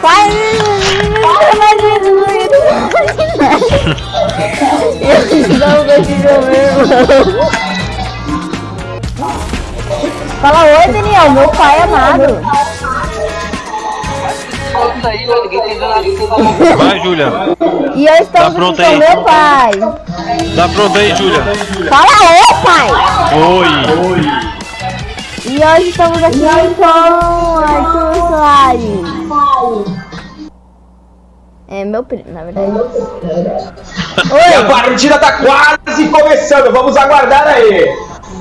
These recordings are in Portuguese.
Vai! Eu não consigo mesmo. Fala oi, Daniel, meu pai amado. Vai, Júlia. E eu estou Tá com aí? meu pai. Tá pronto aí, Júlia? Fala oi, pai. Oi. E hoje estamos aqui com Arthur Soares. É meu primo, na verdade. E a Oi! partida tá quase começando, vamos aguardar aí.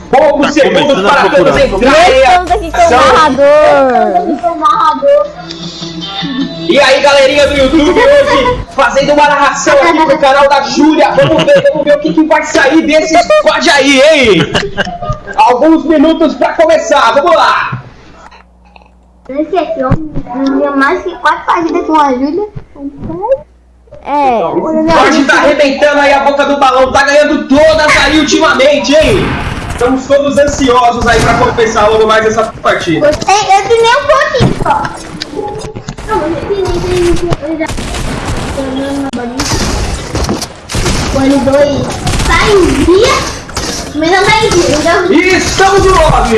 Poucos Tá segundos para todos entrarem. Estamos aqui com o Ação. narrador. E aí, galerinha do YouTube, hoje fazendo uma narração aqui pro canal da Júlia. Vamos ver, vamos ver o que, que vai sair desse squad aí, hein? Alguns minutos pra começar, vamos lá. Aqui, eu não vi mais que quatro partidas com a Júlia. É, O squad tá arrebentando aí a boca do balão, tá ganhando todas aí ultimamente, hein? Estamos todos ansiosos aí pra começar logo mais essa partida. Eu, eu treinei um pouquinho só. Não, mas eu treinei, treinei, eu já... Quando dois sai em dia, mas não. E estamos no lobby!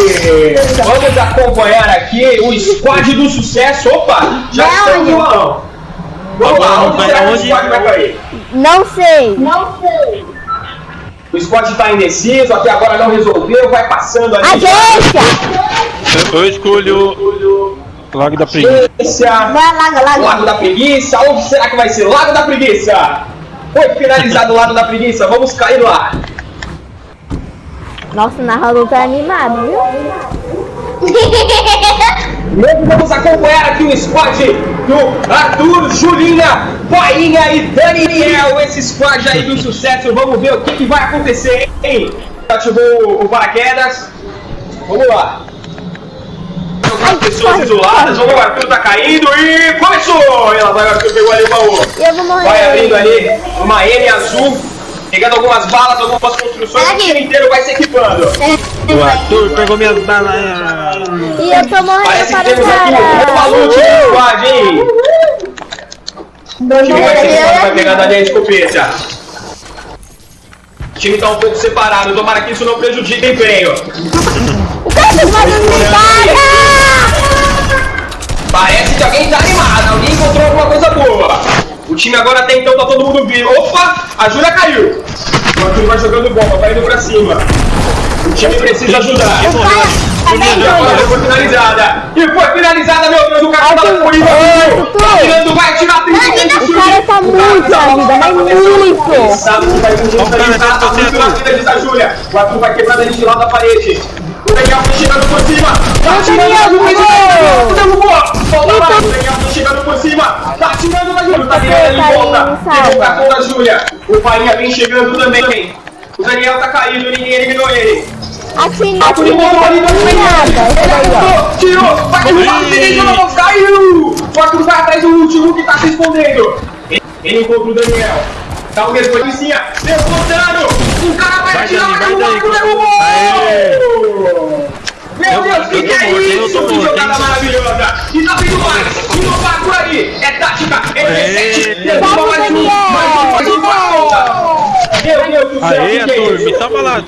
Vamos acompanhar aqui o squad do sucesso. Opa, já Não, estamos no balão. Vamos lá, onde será que o squad vai cair? não sei. Não sei. O squad tá indeciso, até agora não resolveu, vai passando ali. Agência! Eu escolho Lago da Preguiça. Vai lá, lá, Lago da Preguiça, onde será que vai ser? Lago da Preguiça! Foi finalizado o Lago da Preguiça, vamos cair lá. Nossa, o narrador tá animado, viu? Vamos acompanhar aqui o squad do Arthur, Julinha, Painha e Daniel. Esse squad aí do sucesso. Vamos ver o que, que vai acontecer, hein? Ativou o paraquedas. Vamos lá. As pessoas isoladas. Vamos, o Arthur tá caindo e começou! E lá vai Arthur, pegou ali o baú. Vai abrindo ali uma M azul. Pegando algumas balas, algumas construções, o time inteiro vai se equipando. O Arthur pegou minhas balas. E eu tô morrendo Parece que para o temos aqui um cara. maluco no squad, hein? O time vai ser que vai pegando ali a escopeta. O time tá um pouco separado, tomara que isso não prejudique o empenho. O cara tá fazendo Parece que alguém tá animado, alguém encontrou alguma coisa boa. O time agora até então tá todo mundo vivo. Opa, a Júlia caiu. O Arthur vai jogando bomba, vai indo pra cima. O time precisa ajudar. E agora foi finalizada. E foi finalizada, meu Deus, o cara tá com o Tá tirando, vai tirar 30 O cara tá muito na vida, mas muito. Sabe que vai o tá muito na Arthur. vida, diz a Júlia. O Arthur vai quebrando ele de lado da parede. O Daniel foi chegando por cima. Tá Ô, tirando Daniel, a Júlia. derrubou. Lá. O Daniel chegando por cima. Tá tirando a Júlia. Tá virando de volta. o cartão da Júlia. O Painha vem chegando também. O Daniel tá caindo, ninguém eliminou ele. Assim, A assim, não tem nada. Tirou, vai derrubar, ninguém jogou, caiu! O Arthur vai atrás do último que tá se escondendo. Ele, encontra o Daniel. Tá o mesmo policinha, derrotando! O cara vai Vai, atirar, vai vai, derrubar, derrubou! Meu Eu- Deus, o que, que é isso? Que jogada maravilhosa! E tá vindo mais! Inovar por aí! É tática! É Aê. P7! Derruba Vamos, um! Daniel! Mais um, mais um! Meu Deus do céu, Aê, o é me salva lá.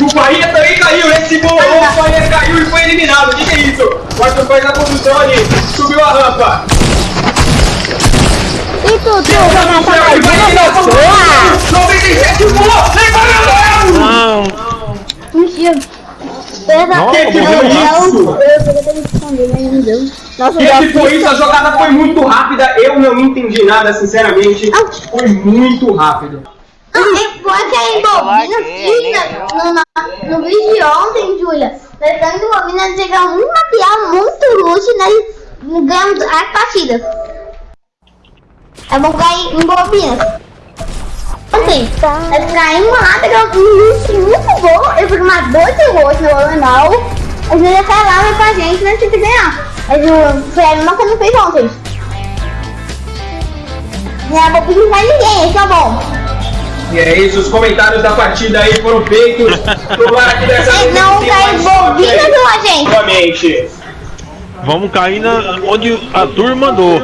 O Bahia também caiu, esse bolou, o Bahia caiu e foi eliminado. O que, que é isso? O Arthur faz a condução ali, subiu a rampa. E tu, tu, Deus vai do matar céu, mais ele vai uma eliminar todo pessoa? mundo. 97 pulou, levou! Não. Mentira. Perdão. Que que foi isso? Eu não deu. Nossa, Que foi isso? A jogada foi muito rápida. Eu não entendi nada, sinceramente. Foi muito rápido. Não, é foi que a Embobina fiz no, no, no vídeo de ontem, Júlia. Lembrando que a Embobina chega um material muito luxo e nós ganhamos as partidas. É bom ganhar em bobinas. Assim, é ficar lata que é um luxo muito bom. Eu fui dois gols no normal. A Júlia falava pra gente, nós temos que ganhar. Mas o foi a mesma coisa que fez ontem. E a bobina não vai ninguém, esse é bom. E é isso, os comentários da partida aí foram feitos. Tomara que dessa vez não tá envolvido a gente. Novamente. Vamos cair na, onde a turma mandou.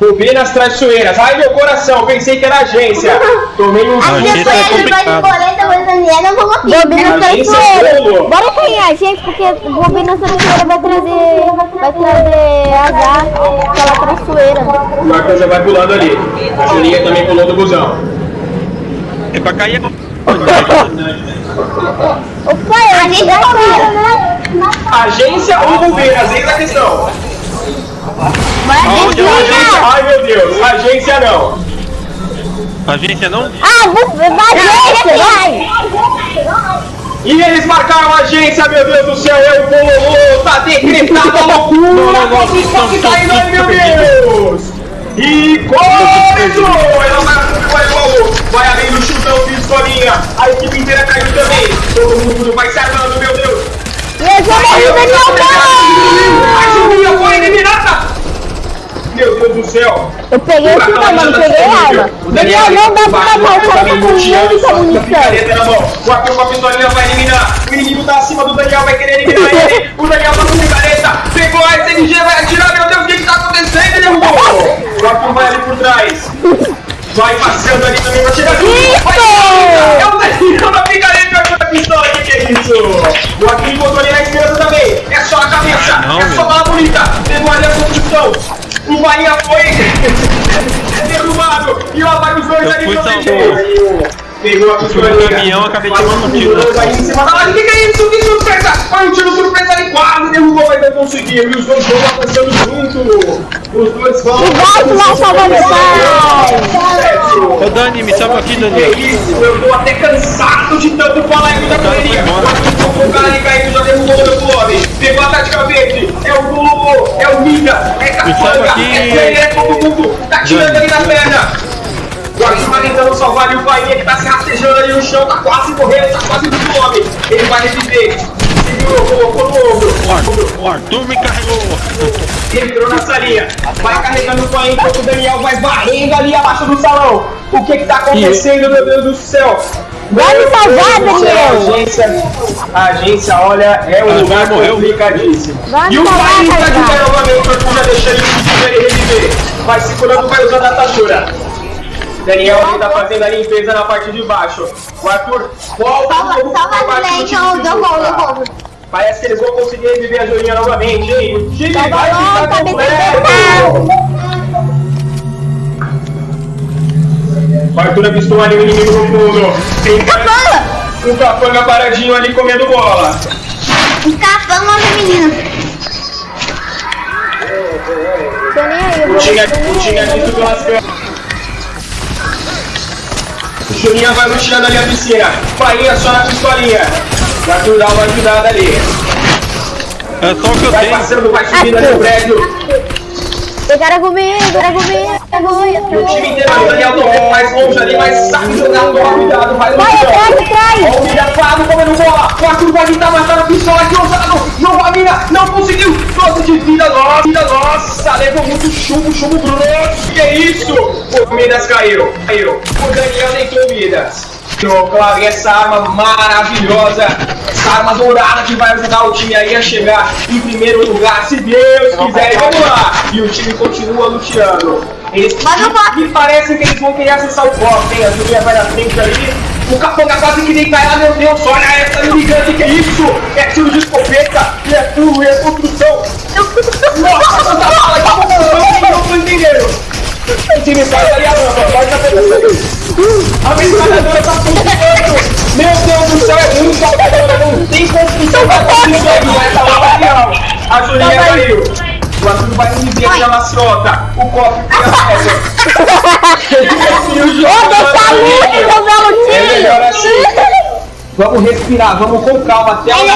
Rubinas traiçoeiras. Ai, meu coração, pensei que era agência. Tomei um As susto. é pessoas de complicado. borboleta brasileira não vão aqui. Bobina Agência traiçoeira. Solo. Bora cair a gente, porque Bobina traiçoeira vai trazer. Vai trazer azar. Aquela traiçoeira. O Marcão já vai pulando ali. A Julinha também pulou do busão. É pra cair. Opa, A gente é bobina. Agência ou Rubinas? Eis a questão. É a Agência, agência? ai meu Deus. Agência não. Agência não? Ah, você vai, vai! E eles marcaram a agência, meu Deus do céu, é o bololô, tá decretada a loucura, como está se caindo aí, meu Deus! E começou! Ela vai, vai, vai, vai além do chutão de escolinha, a equipe inteira caiu também, todo mundo vai se armando, meu Deus! E eu já morri, Daniel, A Julinha foi eliminada! Meu Deus do céu! Eu peguei esse não, mano, peguei a arma. Daniel, não dá pra matar o cara com muita munição. picareta na mão. O Arthur com a pistolinha vai eliminar. O inimigo tá acima do Daniel, vai querer eliminar ele. O Daniel tá com picareta. Pegou a SMG, vai atirar. Meu Deus, o que que tá acontecendo? Ele derrubou. O Arthur vai ali por trás. Vai passando ali também, vai chegar junto. Vai Isso! É o Daniel na picareta e o Arthur na pistola. Que que é isso? O Arthur encontrou ali na esquerda também. É só a cabeça. É só bala bonita. Pegou ali a construção. O Bahia foi derrubado. E ó, vai os dois ali protegendo. Pegou a fui pistolinha. no caminhão, acabei tomando um tiro Os dois na aí em cima da laje. Que que é isso? Que surpresa! Foi um tiro surpresa ali, quase derrubou, mas não conseguiu. E os dois vão avançando junto. Os dois vão. Vai, vai, salva meu pai! Ô Dani, me salva aqui, Que Dani. isso, eu tô até cansado de tanto falar aqui da correria. O cara ali caindo já derrubou o meu clube. Pegou a tática verde. É o Lulu, é o Mida, é Me salva Capanga, aqui. é Player, é todo mundo. Tá tirando ali na perna. O Arthur vai tentando salvar ali o Bahia que tá se rastejando ali no chão, tá quase morrendo, tá quase do clube. Ele vai reviver. Segurou, colocou no ombro. O Arthur, me carregou. Entrou na salinha, vai carregando o pai enquanto o Daniel vai varrendo ali abaixo do salão. O que que tá acontecendo, meu Deus do céu? Vai me salvar, Daniel. A agência, a agência, olha, é um Ah, lugar morreu. complicadíssimo. Vai E o pai está de pé novamente, o Arthur já deixa ele reviver. Vai segurando, vai usando a atadura. Daniel ele tá fazendo a limpeza na parte de baixo. O Arthur volta Salva, de novo salva pra a baixo do Juliette, time eu eu vou. Parece que eles vão conseguir reviver a Julinha novamente, hein? O time Salva vai logo, ficar tá me completo! O Arthur avistou ali o inimigo no fundo. Tem Capanga! um capanga paradinho ali comendo bola. Um capanga feminino. O time, nem o time aqui pelas câmeras. O Julinha vai luteando ali a piscina. Bahia só na pistolinha. O Arthur dá uma ajudada ali. É só o que eu Vai tenho. passando, vai subindo ali o prédio. Pegaram comigo, pegaram comigo, E o time inteiro, o Daniel tá pouco mais longe ali, mas sabe jogar, toma cuidado, vai no Vai atrás, atrás! Ó o Mira Flávio comendo bola. O Arthur vai tentar matar a pistola que ousado. Não vai mirar, não conseguiu. Doce de vida nossa, vida nossa. Levou muito chumbo, chumbo grosso. Que isso? O Midas caiu, caiu. O Daniel deitou o Midas. Claro, e essa arma maravilhosa, essa arma dourada que vai ajudar o time aí a chegar em primeiro lugar, se Deus quiser. E vamos lá. E o time continua luteando. Eles Mas eu me parece que eles vão querer acessar o copo, hein? A Julia vai na frente ali. O Capanga quase que nem cai lá, meu Deus, olha essa ligando, que é isso? É tiro de escopeta, e é furo, e é construção. Nossa, tanta bala, que construção, não tô entendendo. O time sai ali a rampa, pode tá pegando. A metralhadora tá funcionando. Meu Deus do céu, é muito apagada, não tem construção pra conseguir essa lava real. A Julinha caiu. O Arthur vai inibir aqui a maciota. O copo tem a pedra. E o jogo tá livre. meu belo É melhor time! assim. Vamos respirar, vamos com calma até bola.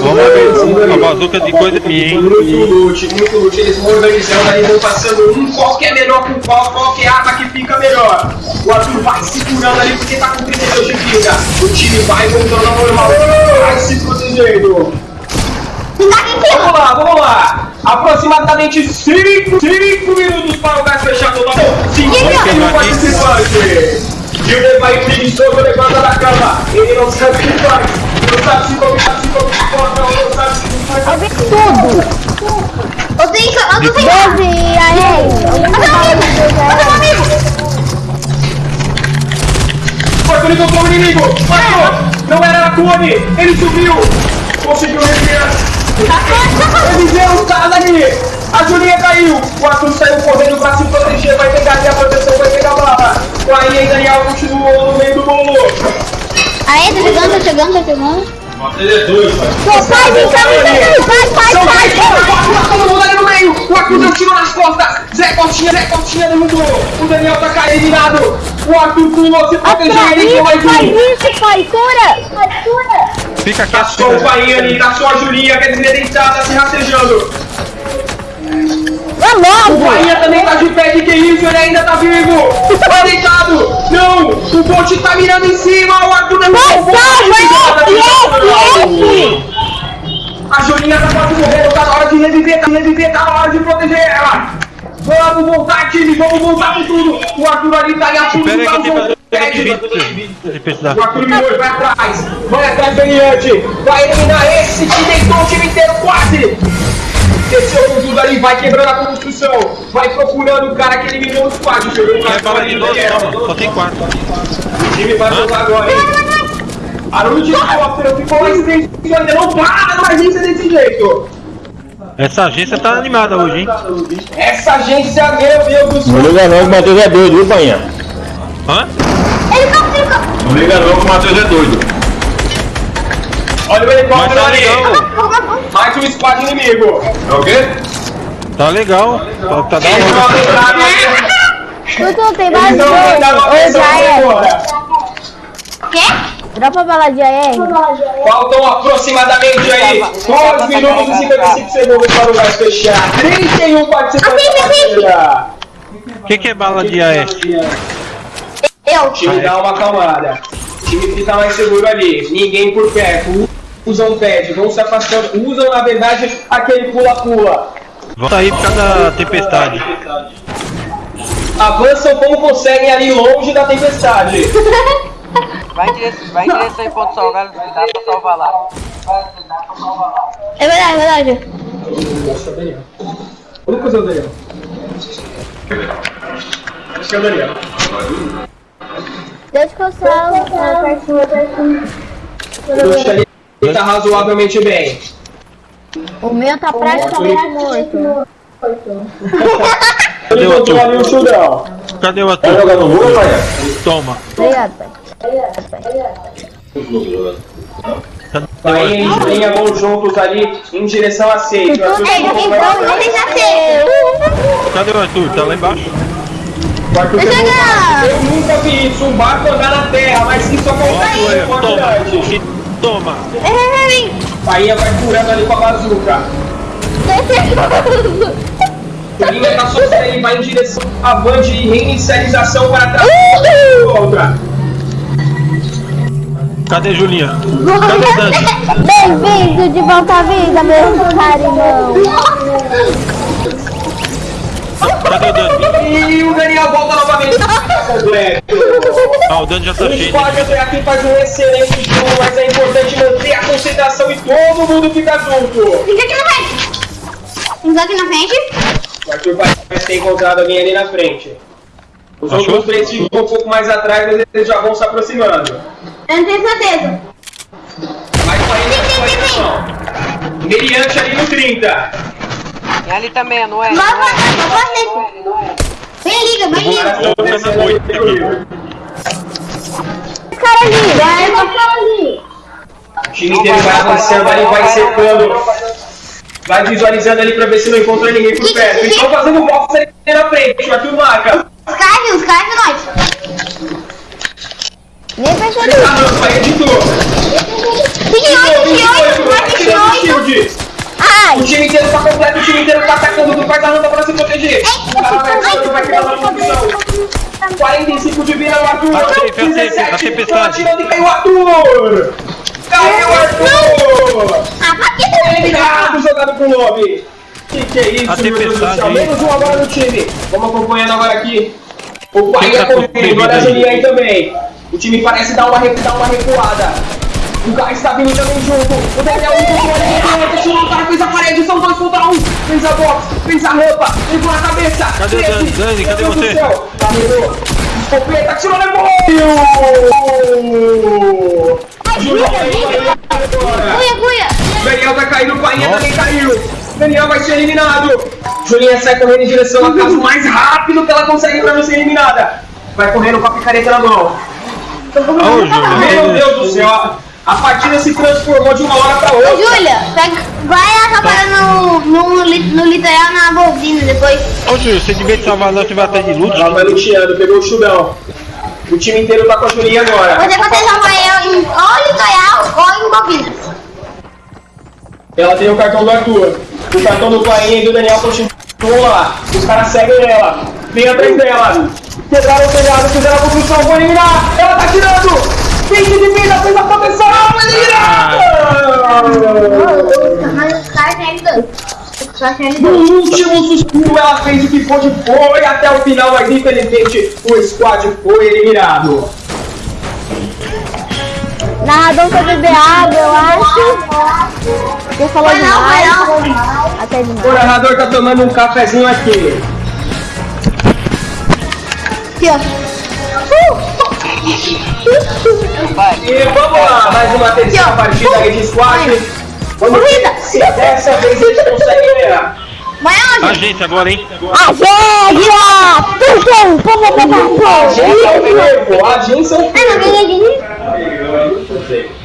Vamos ver. A bazuca de coisa é minha, hein? Muito lute, muito lute. Eles vão organizando ali, vão passando um qual que é melhor com qual, qual que é a arma que fica melhor. O Arthur vai segurando ali porque tá com 32 de vida. O time vai voltando ao normal. Vai se protegendo. Vamos lá, vamos lá. Aproximadamente 5 minutos para o gás fechar total. 51 participantes. Júnior vai preguiçoso, levanta da cama. Ele não sabe o que faz. Não sabe se combinar, se comporta, não sabe se faz. Eu tudo. Eu tenho que... Eu tô sem nada. Doze, aí. Eu tenho um amigo. Eu tenho um amigo. Foi, o inimigo. Matou. Não era a Cone. Ele subiu. Conseguiu reviar! Tá, tá, tá. Ele deu um cara ali. A Julinha caiu. 4, 7. Chegando, tá chegando, tá. Ele é doido, pai! Pô, pai, vem cá, vem cá, vai, vai, São vai, vai. quatro, tá todo mundo ali no meio! O Arthur deu tiro nas costas! Zé Cotinha, Zé Cotinha derrubou! O Daniel tá caindo eliminado! O Arthur pulou, se protegeu, ele foi mais Faz um! isso, pai, cura. Cura. Fica Tá quieto. só o pai ali, tá só a Julinha, quer dizer, deitada, se rastejando. Vai O logo. Bahia também tá de pé, de que isso? Ele ainda tá vivo! Tá deitado! Não! O bote tá mirando em cima! O Arthur derrubou o bote! Salva, yes, yes. A Julinha tá quase morrendo, tá na hora de reviver, tá reviver, tá na hora de proteger ela! Vamos voltar, time! Vamos voltar com tudo! O Arthur ali tá em apuros, Espera aí que eu tenho tá tempestade. O Arthur mirou, vai atrás! Vai atrás, Beniante! Vai eliminar esse que deitou o time inteiro quase! Desceu com tudo ali, vai quebrando a construção! Vai procurando o cara que eliminou o squad! Pegou o cara bala de 12? Toma, só tem 4. O time vai jogar agora, hein? Barulho de helicóptero, ficou mais três ainda não para numa agência desse jeito! Essa agência tá animada hoje, hein? Essa agência, meu Deus do Não céu! liga não que o Matheus é doido, viu, Painha? Hã? Helicóptero. Não liga não que o Matheus é doido. Olha o helicóptero tá ali! Mais um squad inimigo! É o quê? Tá legal. Tá, tá da hora. Tudo tem mais dois. Atenção já é. Quê? Dropa a bala de AR. Faltam aproximadamente aí 2 minutos e 55 segundos para o gás fechar. 31 participantes da. O que, que é bala de AS? Eu. O time dá uma acalmada. O time fica mais seguro ali. Ninguém por perto. Usam pad, vão se afastando. Usam, na verdade, aquele pula-pula. Vamos sair por causa da tempestade. Avançam como conseguem ali longe da tempestade. Vai em direção, vai em direção em ponto salgado, dá pra salvar lá. É verdade, é verdade. Lucas ou Daniel? Acho que é o Daniel. Deixa que eu salvo. pertinho, pertinho. Ali tá razoavelmente bem. O meu tá praticamente morto. Ele botou ali o chudão. Cadê o Vai ator? jogar no muro, Painha? Toma. Obrigado, pai. Vai em linha, vão juntos ali em direção a então, Vocês já. Cadê o Arthur? Tá lá embaixo? O Arthur eu- Eu nunca vi isso, um barco andar na terra, mas isso acontece Olha, no toma. E Toma. Bahia vai curando ali com a bazuca. A linha tá vai em direção à van de reinicialização para trás. Outra. Cadê Julinha? Cadê Dani? Bem-vindo de volta à vida, meu carinhão. Cadê o Dani? E o Daniel volta novamente. Completo. Ah, o Dani já tá O cheio. squad até aqui faz um excelente jogo, mas é importante manter a concentração e todo mundo fica junto. Fica aqui na frente. Fica aqui na frente. O Arthur parece ter encontrado alguém ali na frente. Os Achou? outros três ficam um pouco mais atrás, mas eles já vão se aproximando. Eu não tenho certeza. Mais 40 não. Meriante ali no 30. E ali também, não é? Vai, vai, é? vai, vai, vai. Vem, liga, vem, Os liga. descendo ali comigo. Cara ali, vai, vai, cara ali. O time inteiro vai avançando ali, vai cercando. Vai visualizando ali pra ver se não encontra ninguém por perto. Eles estão fazendo box ali na frente, caras viu, os caras viu nós. Nem Ele percebi. tá dando, vai editor. 28, 28, vai, 28. Ai, O time inteiro tá completo, o time inteiro tá atacando, tu faz a randa pra se proteger. O cara vai criando uma posição. 45 de vida no Arthur. A safe, a safe, a 17, tempestade. tá atirando e caiu o Arthur. Caiu o Arthur. Ah, Eliminado, jogado pro lobby. Que que é isso, A meu Deus do céu? Menos um agora no time. Vamos acompanhando agora aqui. O Bahia Quem tá com correndo, olha a aí também. O time parece dar uma, dar uma recuada. O Gás está vindo também junto. O Daniel encontrou outro, tirou o cara, fez a parede, são dois contra um. Fez a box, fez a rampa, levou na cabeça. Cadê o Treze. Dani? Dani, cadê Meu Deus você? do céu. Caminhou. Escopeta, tirou, levou. Julião, agora. Cuia, cuia. Daniel vai cair no painha, também caiu. Daniel vai ser eliminado. Julinha sai correndo em direção à casa o mais rápido que ela consegue pra não ser eliminada. Vai correndo com a picareta na mão. Meu Deus do céu, a partida se transformou de uma hora pra Ô, outra. Júlia, pega, vai acabar no, no, li- no litoral na bobina depois. Ô, Júlio, você devia salvar não, tiver até de luta. Ela vai luteando, pegou o chudão. O time inteiro tá com a Julinha agora. Você pode salvar eu em ou litoral ou em bobinas. Ela tem o cartão do Arthur. O cartão do Painha e do Daniel continuam lá. Os caras seguem ela. Vem atrás dela. Quebraram o telhado, fizeram a construção, vão eliminar. Ela tá tirando. 20 de vida, fez a proteção. Eliminada! Mas os caras querem dois. Os caras querem No último suspiro, ela fez o que pôde, foi até o final, mas infelizmente o squad foi eliminado. Narrador foi beber água, eu acho. Você falou Foi não, foi demais. não. falou demais, Até demais. O narrador tá tomando um cafezinho aqui. Aqui, ó. Vai. E vamos lá, mais uma terceira partida aí de squad. Vamos ver se dessa vez eles conseguem ganhar. Vai A aonde? gente agora, hein? A gente, ó! Pum, pum, pum, pum, pum, pum. Ao Ah, não ganhei de mim. vivo.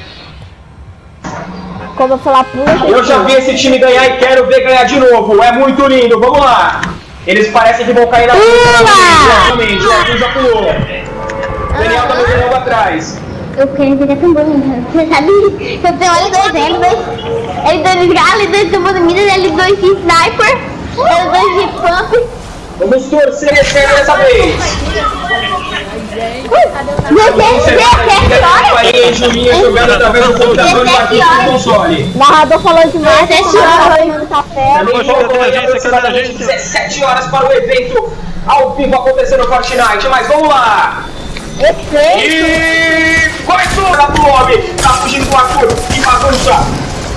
Quando eu falar pula, Eu já vi esse time ganhar e quero ver ganhar de novo. É muito lindo, vamos lá. Eles parecem que vão cair na Exatamente, o Arthur já pulou. Daniel tá jogando atrás. Eu quero ver tão bonito. Você sabe? Eu tenho L2, L2. L2 galo, L2 tomando minas, L2 de sniper, L2 de pump. Vamos torcer esse ano dessa vez. Você vê até que Aí, hora? Julinha jogando através do computador e Arthur no console. narrador falou. Também aí agência? aproximadamente Cadê a agência? 17 horas para o evento ao vivo acontecer no Fortnite. Mas vamos lá. Efeito. E vai sobrar pro homem. Tá fugindo do Arthur. Que bagunça.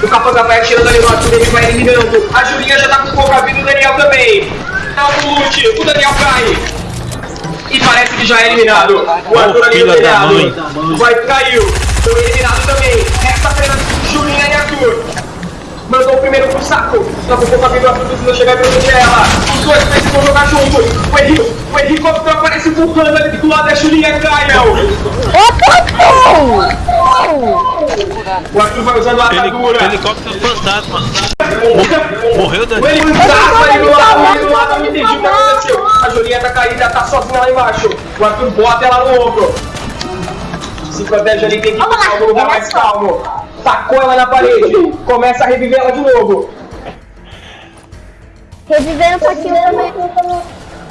O Capanga vai atirando ali no Arthur, ele vai eliminando. A Julinha já tá com pouca vida, o Daniel também. Dá um loot, o Daniel cai. E parece que já é eliminado. O Arthur ali filha da telhado. mãe. Vai, caiu. Foi eliminado também. Resta apenas Julinha e Arthur. Mandou o primeiro pro saco. Tá com pouca vida, o Arthur precisa chegar e proteger ela. Os dois precisam jogar juntos. O Henrique, o Henrique aparece empurrando ali do lado da Julinha, caiu. O Arthur vai usando a Heli- atadura. Helicóptero fantasma. Morreu, morreu O. Henrique tapa ali do lado, ali do lado, eu não entendi o que aconteceu. A Julinha tá caída, tá sozinha lá embaixo. O Arthur bota ela no ombro. Se protege ali, tem que ir pra algum lugar mais calmo. Tacou ela na parede. Começa a reviver ela de novo. Revivendo um pouquinho também.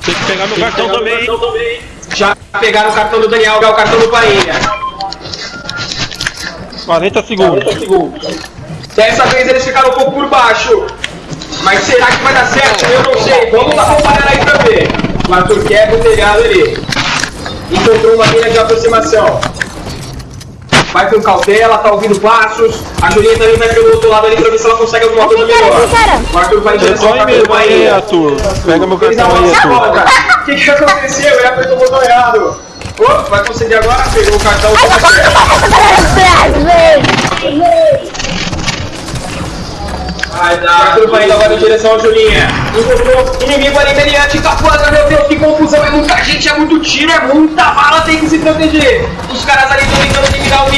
Tem que pegar meu cartão também, hein? Já pegaram o cartão do Daniel, é o cartão do Painha. 40 segundos. Dessa vez eles ficaram um pouco por baixo. Mas será que vai dar certo? Eu não sei. Vamos acompanhar aí pra ver. O Arthur quebra o telhado ali. Encontrou uma linha de aproximação. Vai com cautela, tá ouvindo passos. A Julinha também vai pelo outro lado ali pra ver se ela consegue alguma coisa melhor. O Arthur vai direção tô ao aí. Arthur. Pega meu cartão uma aí, Arthur. O que, que aconteceu? Ele apertou o botão errado. Opa, vai conseguir agora? Pegou o cartão. Vai dar. Arthur vai indo agora em direção ao Julinha. Encontrou inimigo ali mediante Capuana, meu Deus, que confusão. É muita gente, é muito tiro, é muita bala, tem que se proteger. Os caras ali estão tentando eliminar unidas.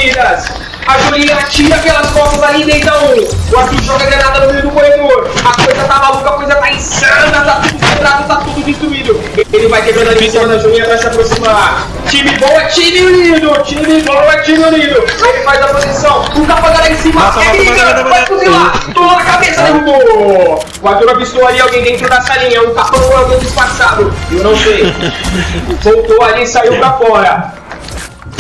A Julinha atira pelas costas ali e deita um. O Arthur joga granada no meio do corredor. A coisa tá maluca, a coisa tá insana, tá tudo quebrado, tá tudo destruído. Ele vai quebrando ali em cima da Julinha pra se aproximar. Time bom é time unido, time bom é time unido. Ele faz a posição, o Capaga lá em cima, Mata, é briga, vai fuzilar. Tomou na cabeça, derrubou! O Arthur avistou ali alguém dentro da salinha, um capão ou alguém disfarçado. Eu não sei. Voltou ali e saiu pra fora.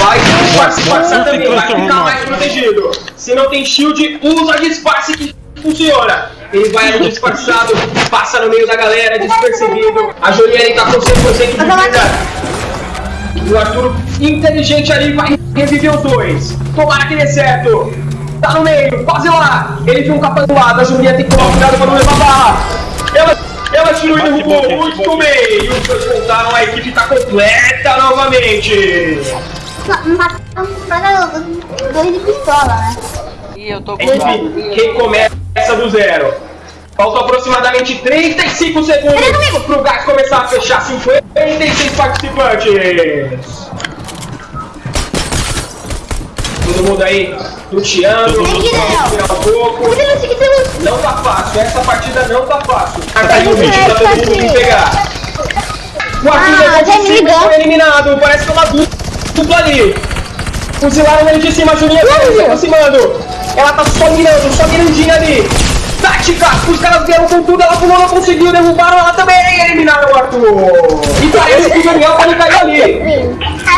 Vai disfarce, disfarçar Nossa, também, vai ficar mais protegido. Se não tem shield, usa disfarce que funciona. Ele vai ali disfarçado, passa no meio da galera, despercebido. A Juliane tá com 100% de vida. O Arthur, inteligente ali, vai reviver os dois. Tomara que dê certo. tá no meio, quase lá. Ele viu um capaz do lado, a Julinha tem que tomar cuidado pra não levar bala. Ela, ela tirou e derrubou, muito bate. bem. E os dois voltaram, a equipe tá completa novamente. Mataram dois de pistola, né? Ih, eu tô com Equipe, quem começa do zero. Faltam aproximadamente 35 segundos pro gás começar a fechar 56 participantes. Todo mundo aí luteando, tirar um pouco. Não tá fácil, essa partida não tá fácil. Ah, tá aí o Vamos vídeo ver, pra todo mundo vir Tati. pegar. O Arthur Ah, de Zé cima Liga. foi eliminado, parece que é uma du- dupla ali. Fuzilaram ele de cima, a Julinha tá se aproximando. Ela tá só mirando, só mirandinha ali. Tática, os caras vieram com tudo, ela pulou, não conseguiu, derrubaram ela também, eliminaram o Arthur. E parece que o Daniel também caiu ali.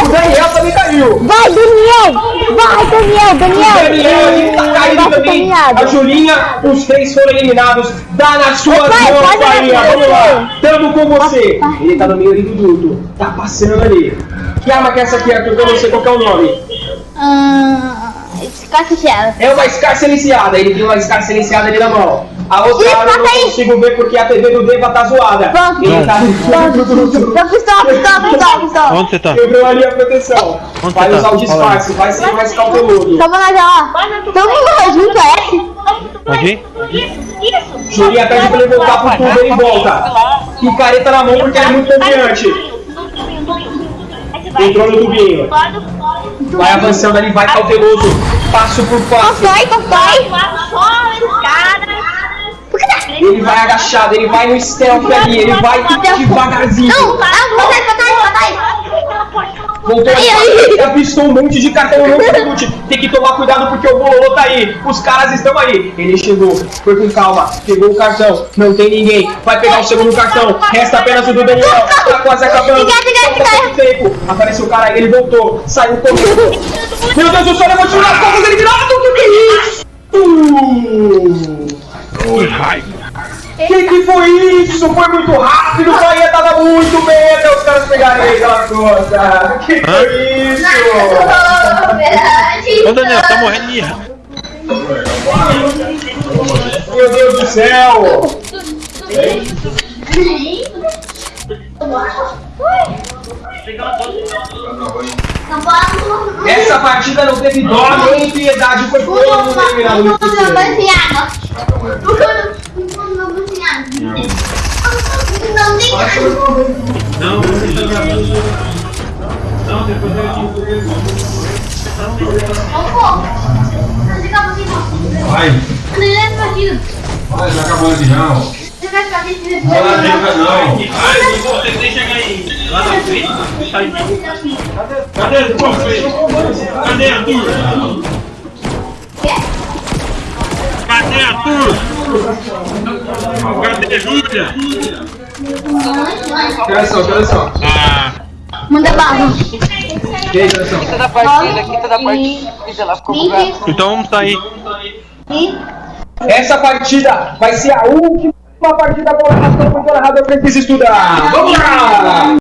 O Daniel também caiu. Vai, Daniel! Vai, Daniel! Daniel! Daniel ali tá Nossa, também. A Julinha, os três foram eliminados. Dá nas suas Vai, mãos, pode Bahia. vai, Vamos lá. Tamo com você. Ele tá no meio ali do duto. Tá passando ali. Que arma que é essa aqui, Arthur? Que eu não sei qual que é o nome. Hum. Escarcechada. É uma Scar silenciada. Ele tem uma Scar silenciada ali na mão. A outra Ih, arma eu não aí. consigo ver porque a TV do Deva tá zoada. Pronto. Ele tá no duto. Pistola, pistola, pistola, pistola. Onde você tá? Quebrou ali a proteção. Onde Vai tá? usar o disfarce, vai ser mais cauteloso. Toma nós lá. Todo mundo junto, é? Aqui? Julinha pede pra ele voltar pro tubo, ele volta. Picareta na mão porque ele é muito confiante. Entrou no tubinho. Vai avançando ali, vai cauteloso. Passo por passo. Constrói, constrói. Ele vai agachado, ele vai no stealth ali, ele vai devagarzinho. Não, pra trás, pra trás, pra trás. Voltou Ai, ai. avistou um monte de cartão não chute. Tem que tomar cuidado porque o bololô tá aí. Os caras estão aí. Ele chegou, foi com calma, pegou o cartão, não tem ninguém. Vai pegar o segundo cartão, resta apenas o do Daniel. Tá quase acabando. Falta tempo. Apareceu o cara, ele voltou, saiu correndo. Meu Deus do céu, levou tiro nas costas, eliminado. Que que é isso? Que raiva. Foi isso? Foi muito rápido, o Bahia tava muito bem até os caras pegarem ele costas. Que foi isso? Ô Daniel, tá morrendo de. Meu Deus do céu! Essa partida não teve dó nem piedade, foi todo mundo eliminado no terceiro. Não tem Vai, vai, já acabou de não. Não, não. Ai, você deixa aí. Lá na frente. Sai. Cadê o Cadê a turma? Cadê a turma? Cadê a Júlia? Olha só, olha só. Ah, Manda bala. Que isso, olha só. Quinta da partida, quinta da partida. Ela ficou então vamos sair. Essa partida vai ser a última partida colocação foi narrada, eu preciso estudar. Vamos lá!